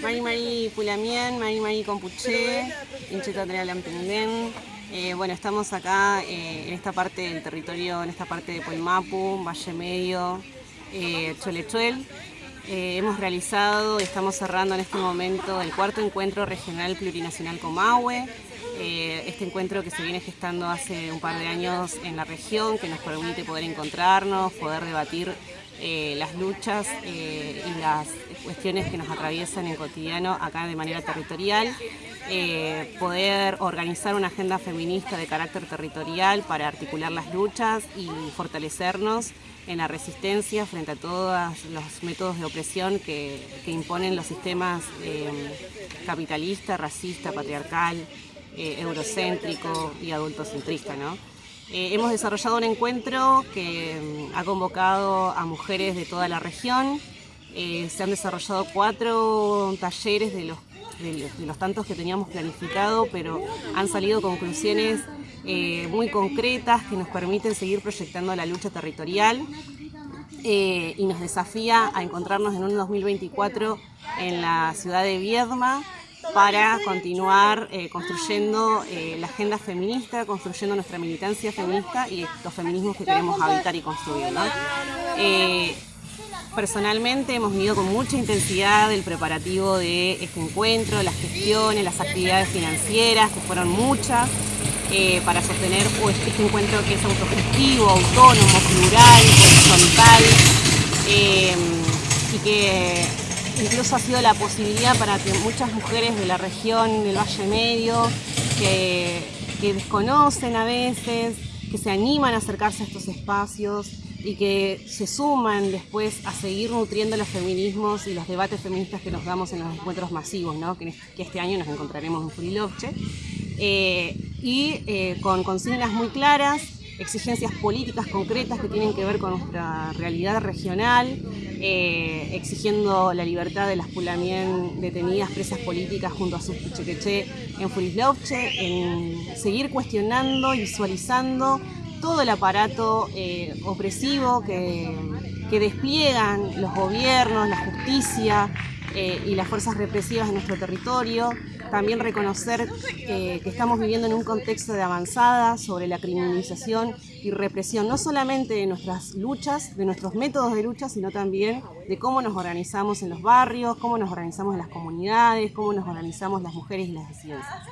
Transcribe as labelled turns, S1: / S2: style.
S1: Mari Mari Pulamien, Mari Mari Compuché, Incheta Lampengden. Eh, bueno, estamos acá eh, en esta parte del territorio, en esta parte de Polmapu, Valle Medio, eh, Cholechuel. Eh, hemos realizado y estamos cerrando en este momento el cuarto encuentro regional plurinacional Comahue. Eh, este encuentro que se viene gestando hace un par de años en la región, que nos permite poder encontrarnos, poder debatir eh, las luchas eh, y las cuestiones que nos atraviesan en cotidiano acá de manera territorial, poder organizar una agenda feminista de carácter territorial para articular las luchas y fortalecernos en la resistencia frente a todos los métodos de opresión que, que imponen los sistemas capitalista, racista, patriarcal, eh, eurocéntrico y adultocentrista. ¿no? Eh, hemos desarrollado un encuentro que mm, ha convocado a mujeres de toda la región. Eh, se han desarrollado cuatro talleres de los, tantos que teníamos planificado, pero han salido conclusiones muy concretas que nos permiten seguir proyectando la lucha territorial y nos desafía a encontrarnos en un 2024 en la ciudad de Viedma para continuar eh, construyendo eh, la agenda feminista, construyendo nuestra militancia feminista y los feminismos que queremos habitar y construir. Eh, personalmente hemos vivido con mucha intensidad el preparativo de este encuentro, las gestiones, las actividades financieras, que fueron muchas, para sostener pues, este encuentro que es autogestivo, autónomo, plural, horizontal, y que incluso ha sido la posibilidad para que muchas mujeres de la región del Valle Medio, que, desconocen a veces, que se animan a acercarse a estos espacios y que se suman después a seguir nutriendo los feminismos y los debates feministas que nos damos en los encuentros masivos, que, este año nos encontraremos en Furilovche, eh, y eh, con consignas muy claras, exigencias políticas concretas que tienen que ver con nuestra realidad regional, eh, exigiendo la libertad de las pulamien detenidas presas políticas junto a sus pichequeche en Furislovche, en seguir cuestionando y visualizando todo el aparato eh, opresivo que, que despliegan los gobiernos, la justicia, eh, y las fuerzas represivas de nuestro territorio. También reconocer eh, que estamos viviendo en un contexto de avanzada sobre la criminalización y represión, no solamente de nuestras luchas, de nuestros métodos de lucha, sino también de cómo nos organizamos en los barrios, cómo nos organizamos en las comunidades, cómo nos organizamos las mujeres y las disidencias.